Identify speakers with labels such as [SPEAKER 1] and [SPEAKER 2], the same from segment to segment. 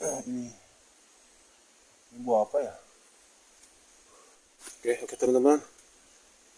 [SPEAKER 1] Ini. Ini buah apa ya? Oke oke teman-teman.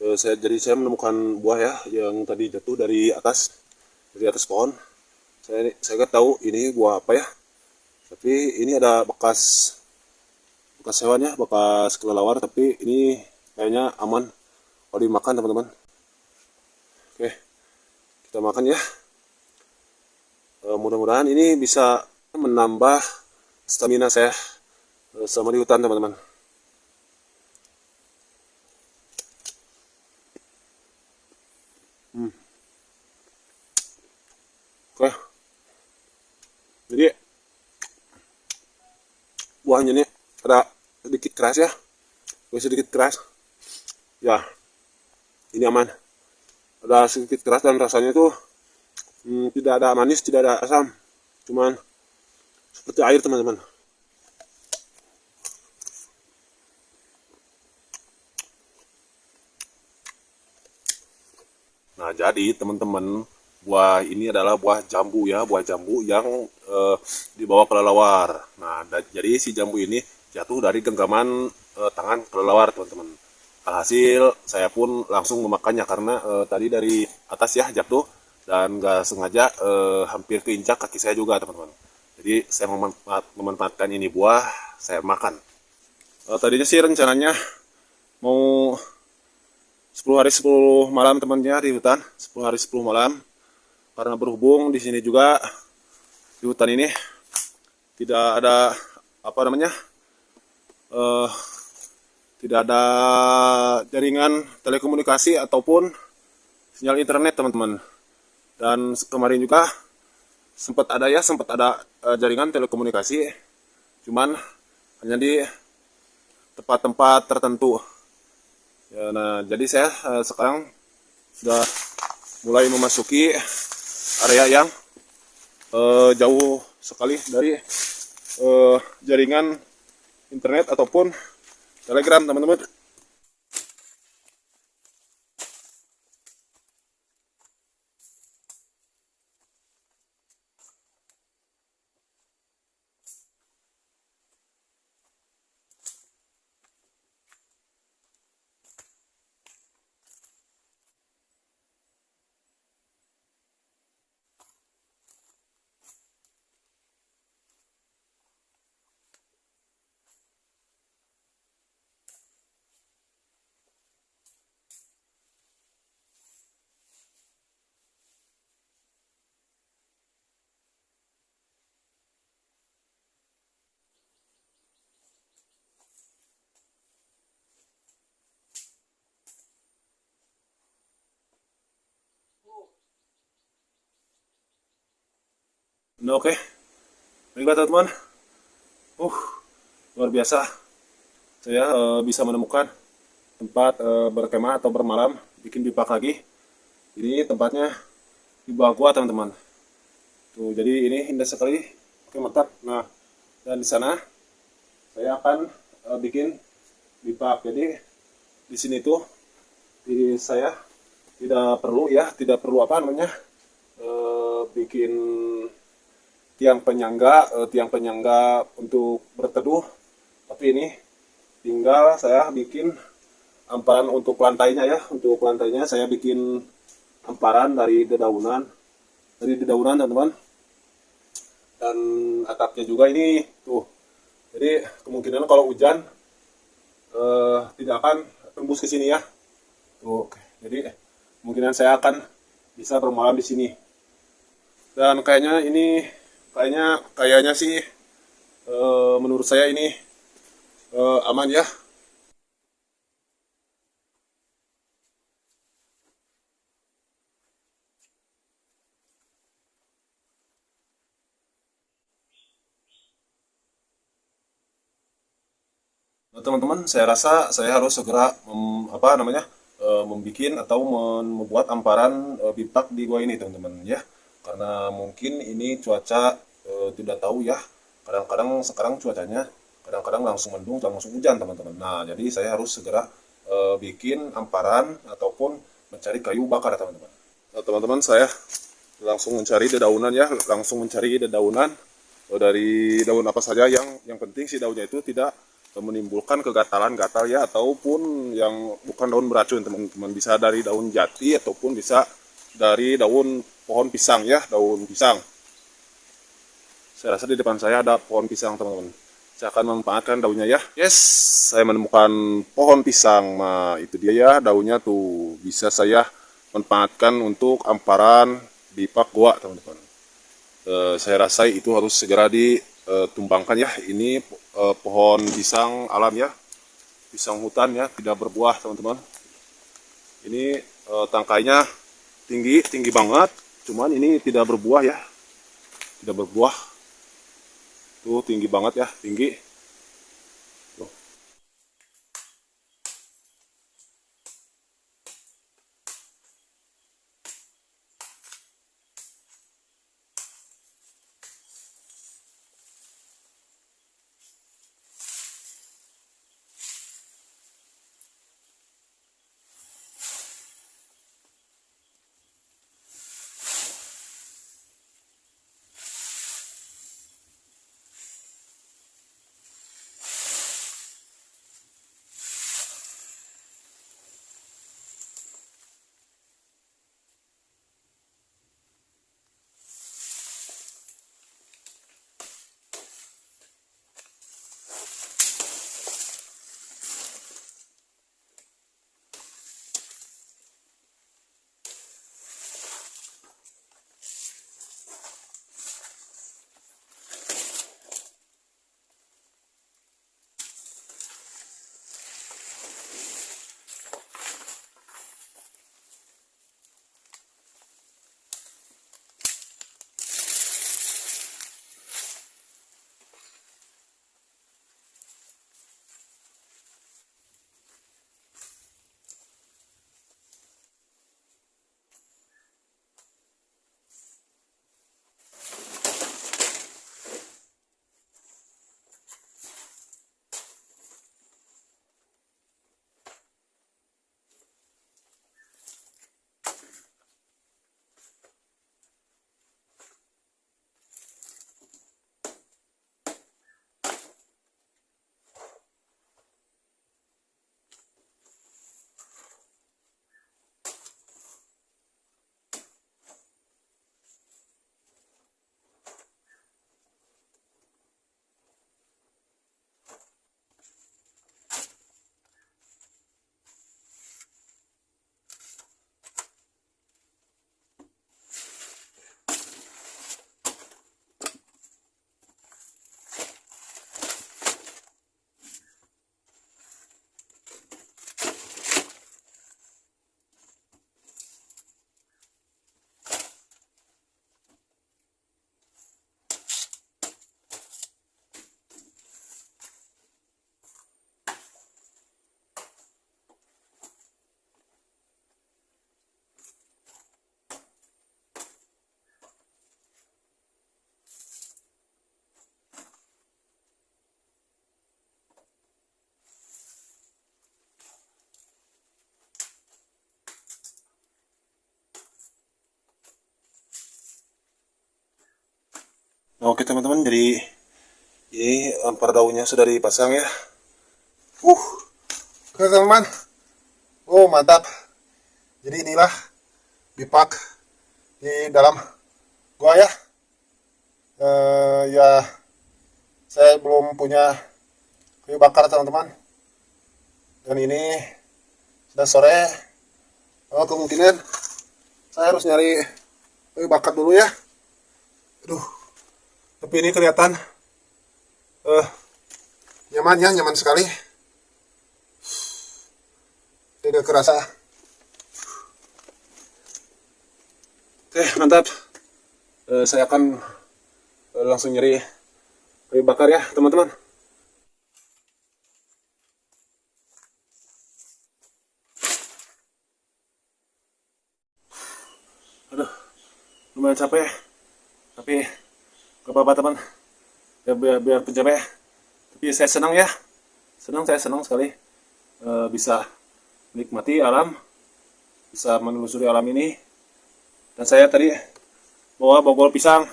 [SPEAKER 1] Eh, saya jadi saya menemukan buah ya yang tadi jatuh dari atas dari atas pohon. Saya saya nggak tahu ini buah apa ya. Tapi ini ada bekas bekas hewan ya bekas kelelawar. Tapi ini kayaknya aman. Kalau dimakan teman-teman. Oke kita makan ya. Eh, mudah-mudahan ini bisa menambah stamina saya eh, selama di hutan teman-teman Hmm. Oke. Jadi buahnya ini ada sedikit keras ya. Ada sedikit keras. Ya. Ini aman. Ada sedikit keras dan rasanya itu hmm, tidak ada manis, tidak ada asam. Cuman seperti air teman-teman. Nah, jadi teman-teman, buah ini adalah buah jambu ya, buah jambu yang eh, dibawa kelelawar. Nah, jadi si jambu ini jatuh dari genggaman eh, tangan kelelawar, teman-teman. Alhasil, saya pun langsung memakannya karena eh, tadi dari atas ya jatuh dan nggak sengaja eh, hampir keinjak kaki saya juga, teman-teman. Jadi, saya memanfaat- memanfaatkan ini buah, saya makan. Eh, tadinya sih rencananya mau 10 hari 10 malam temannya di hutan 10 hari 10 malam karena berhubung di sini juga di hutan ini tidak ada apa namanya eh tidak ada jaringan telekomunikasi ataupun sinyal internet teman-teman dan kemarin juga sempat ada ya sempat ada eh, jaringan telekomunikasi cuman hanya di tempat-tempat tertentu Ya, nah, jadi saya eh, sekarang sudah mulai memasuki area yang eh, jauh sekali dari eh, jaringan internet ataupun telegram, teman-teman. Nah, oke. Baiklah, teman-teman. Uh, luar biasa. Saya eh, bisa menemukan tempat eh, berkemah atau bermalam, bikin pipa lagi. Ini tempatnya di bawah gua, teman-teman. Tuh, jadi ini indah sekali. Oke, mantap. Nah, dan di sana saya akan eh, bikin pipa. Jadi di sini tuh di saya tidak perlu ya, tidak perlu apa namanya? eh, bikin tiang penyangga eh, tiang penyangga untuk berteduh. Tapi ini tinggal saya bikin amparan untuk lantainya ya untuk lantainya. Saya bikin amparan dari dedaunan dari dedaunan teman-teman. Dan atapnya juga ini tuh. Jadi kemungkinan kalau hujan eh, tidak akan tembus ke sini ya. Tuh jadi kemungkinan saya akan bisa bermalam di sini. Dan kayaknya ini kayaknya kayaknya sih eh, menurut saya ini eh, aman ya. Nah, teman-teman saya rasa saya harus segera mem- apa namanya eh, membikin atau membuat amparan bipak di gua ini teman-teman ya karena mungkin ini cuaca eh, tidak tahu ya. Kadang-kadang sekarang cuacanya kadang-kadang langsung mendung langsung hujan teman-teman. Nah jadi saya harus segera eh, bikin amparan ataupun mencari kayu bakar ya, teman-teman. Nah, teman-teman saya langsung mencari dedaunan ya. Langsung mencari dedaunan. Eh, dari daun apa saja yang yang penting si daunnya itu tidak menimbulkan kegatalan gatal ya ataupun yang bukan daun beracun teman-teman. Bisa dari daun jati ataupun bisa dari daun pohon pisang ya daun pisang. Saya rasa di depan saya ada pohon pisang teman-teman. Saya akan memanfaatkan daunnya ya. Yes. Saya menemukan pohon pisang. Nah itu dia ya daunnya tuh. Bisa saya manfaatkan untuk amparan di pak gua teman-teman. E, saya rasa itu harus segera ditumbangkan ya. Ini e, pohon pisang alam ya. Pisang hutan ya tidak berbuah teman-teman. Ini e, tangkainya tinggi tinggi banget cuman ini tidak berbuah ya. Tidak berbuah. Tuh tinggi banget ya tinggi oke teman-teman, jadi ini ampar daunnya sudah dipasang ya. Uh, oke teman-teman. Oh mantap. Jadi inilah bipak di dalam gua ya. Uh, ya, saya belum punya kayu bakar teman-teman. Dan ini sudah sore. Oh, kemungkinan saya harus nyari kayu bakar dulu ya. Aduh tapi ini kelihatan uh, nyaman ya nyaman sekali. Tidak kerasa. Oke mantap. Uh, saya akan uh, langsung nyeri kayu bakar ya teman-teman. Aduh lumayan capek tapi gak apa-apa teman. Ya biar, biar pencapek tapi saya senang ya. Senang saya senang sekali e, bisa menikmati alam bisa menelusuri alam ini. Dan saya tadi bawa bogol pisang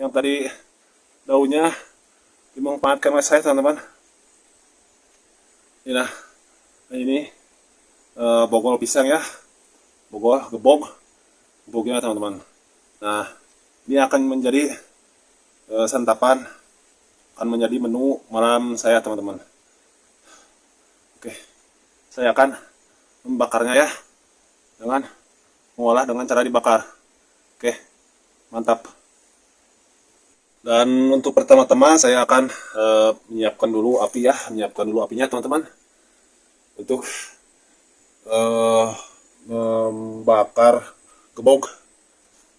[SPEAKER 1] yang tadi daunnya dimanfaatkan oleh saya teman-teman. Ini nah nah ini eh, bogol pisang ya. Bogol gebog gebognya teman-teman. Nah ini akan menjadi eh, santapan akan menjadi menu malam saya teman-teman. Oke saya akan membakarnya ya dengan mengolah dengan cara dibakar. Oke mantap. Dan untuk pertama-tama saya akan eh, menyiapkan dulu api ya menyiapkan dulu apinya teman-teman. Untuk eh, membakar gebog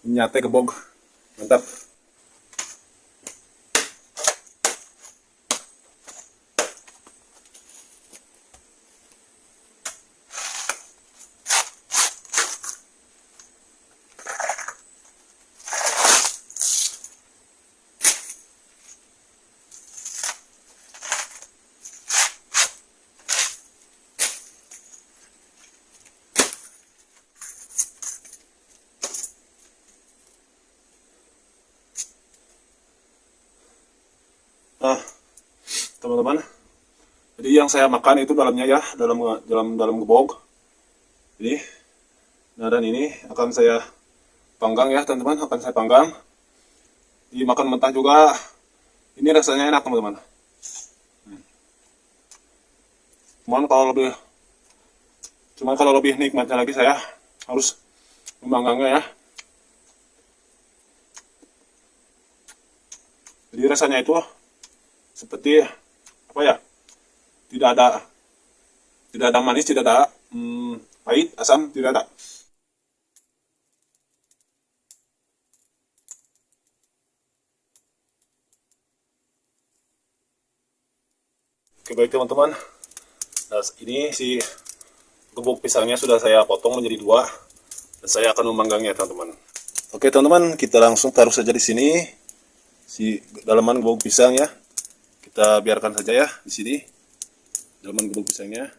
[SPEAKER 1] menyate gebog. Mantap Nah, teman-teman, jadi yang saya makan itu dalamnya ya, dalam dalam dalam gebog. Ini, nah dan ini akan saya panggang ya, teman-teman, akan saya panggang. Dimakan mentah juga, ini rasanya enak, teman-teman. Cuman kalau lebih, cuman kalau lebih nikmatnya lagi saya harus memanggangnya ya. Jadi rasanya itu seperti apa ya? Tidak ada tidak ada manis tidak ada hmm, pahit asam tidak ada. Oke baik teman-teman. Nah ini si gebuk pisangnya sudah saya potong menjadi dua dan saya akan memanggangnya teman-teman. Oke teman-teman kita langsung taruh saja di sini si dalaman gebuk pisang ya kita biarkan saja ya di sini. Dalam gebuk pisangnya.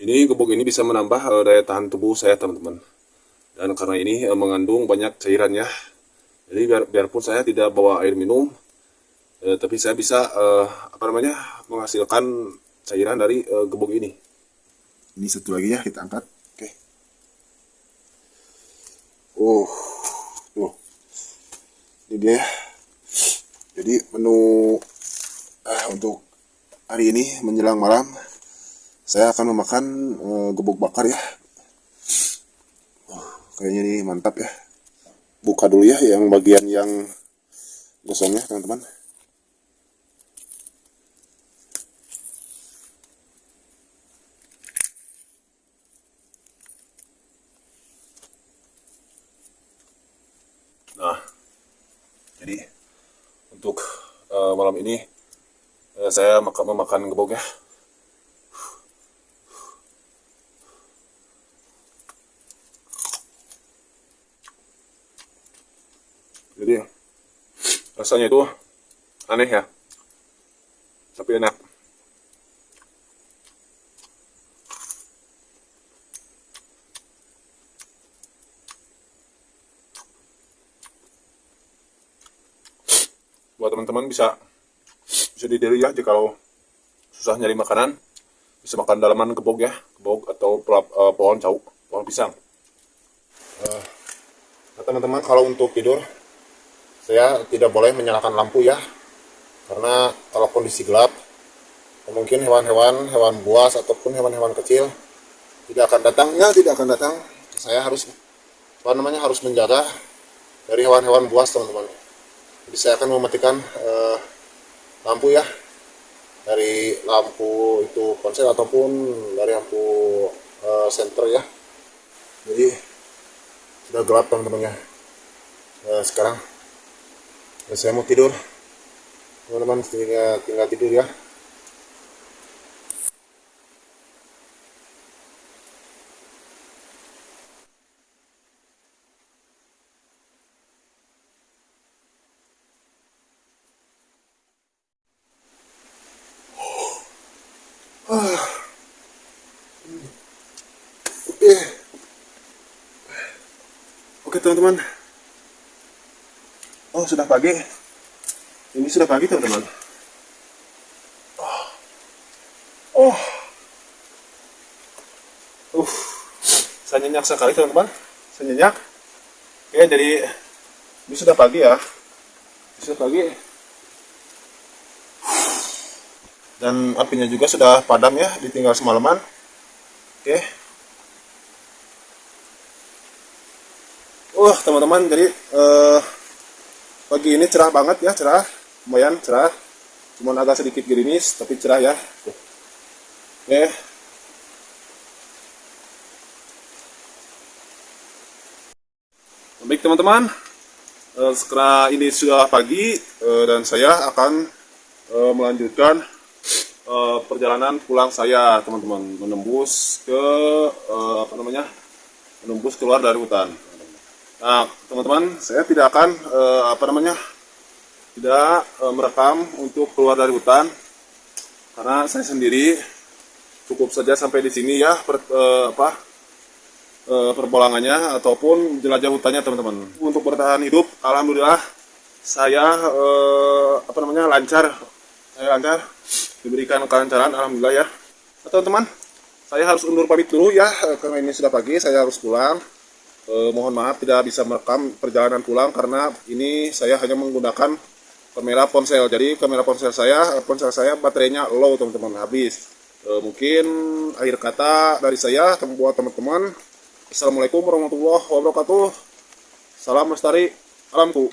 [SPEAKER 1] Ini gebuk ini bisa menambah uh, daya tahan tubuh saya teman-teman dan karena ini eh, mengandung banyak cairannya jadi biar, biarpun saya tidak bawa air minum eh, tapi saya bisa eh, apa namanya menghasilkan cairan dari eh, gebuk ini. Ini satu lagi ya kita angkat. Oke. Oh tuh. Ini dia. Jadi menu eh, untuk hari ini menjelang malam saya akan memakan eh, gebuk bakar ya kayaknya ini mantap ya. Buka dulu ya yang bagian yang gosongnya teman-teman. Nah jadi untuk uh, malam ini uh, saya makan memakan gebog ya jadi rasanya itu aneh ya. Tapi enak. Buat teman-teman bisa bisa didiri ya jika susah nyari makanan. Bisa makan dalaman kebog ya kebog atau uh, pohon cau pohon pisang. Uh, nah teman-teman kalau untuk tidur saya tidak boleh menyalakan lampu ya karena kalau kondisi gelap mungkin hewan-hewan hewan buas ataupun hewan-hewan kecil tidak akan datang. Ya tidak akan datang. Saya harus apa namanya harus menjaga dari hewan-hewan buas teman-teman. Jadi saya akan mematikan eh, lampu ya. Dari lampu itu konsel ataupun dari lampu eh, center ya. Jadi sudah gelap teman-teman ya. Eh, sekarang saya mau tidur? Teman-teman tinggal, tinggal tidur ya. Oke teman-teman. Oh sudah pagi. Ini sudah pagi teman-teman. Oh. Oh. Uh. Saya nyenyak sekali teman-teman. Saya nyenyak. Oke jadi ini sudah pagi ya. Ini sudah pagi. Dan apinya juga sudah padam ya, ditinggal semalaman. Oke. Wah, teman-teman, jadi eh, pagi ini cerah banget ya, cerah, lumayan cerah. Cuman agak sedikit gerimis, tapi cerah ya. Oke. Baik teman-teman, eh, sekarang ini sudah pagi eh, dan saya akan eh, melanjutkan perjalanan pulang saya teman-teman menembus ke apa namanya menembus keluar dari hutan. Nah, teman-teman, saya tidak akan eh, apa namanya tidak eh, merekam untuk keluar dari hutan karena saya sendiri cukup saja sampai di sini ya per, eh, apa eh, perbolangannya ataupun jelajah hutannya teman-teman. Untuk bertahan hidup, alhamdulillah saya eh, apa namanya lancar, saya lancar diberikan kelancaran alhamdulillah ya. Nah, teman-teman, saya harus undur pamit dulu ya karena ini sudah pagi, saya harus pulang. Eh, mohon maaf tidak bisa merekam perjalanan pulang karena ini saya hanya menggunakan kamera ponsel. Jadi kamera ponsel saya, eh, ponsel saya baterainya low teman-teman, habis. Eh, mungkin akhir kata dari saya buat teman-teman. Assalamualaikum warahmatullahi wabarakatuh. Salam lestari alamku.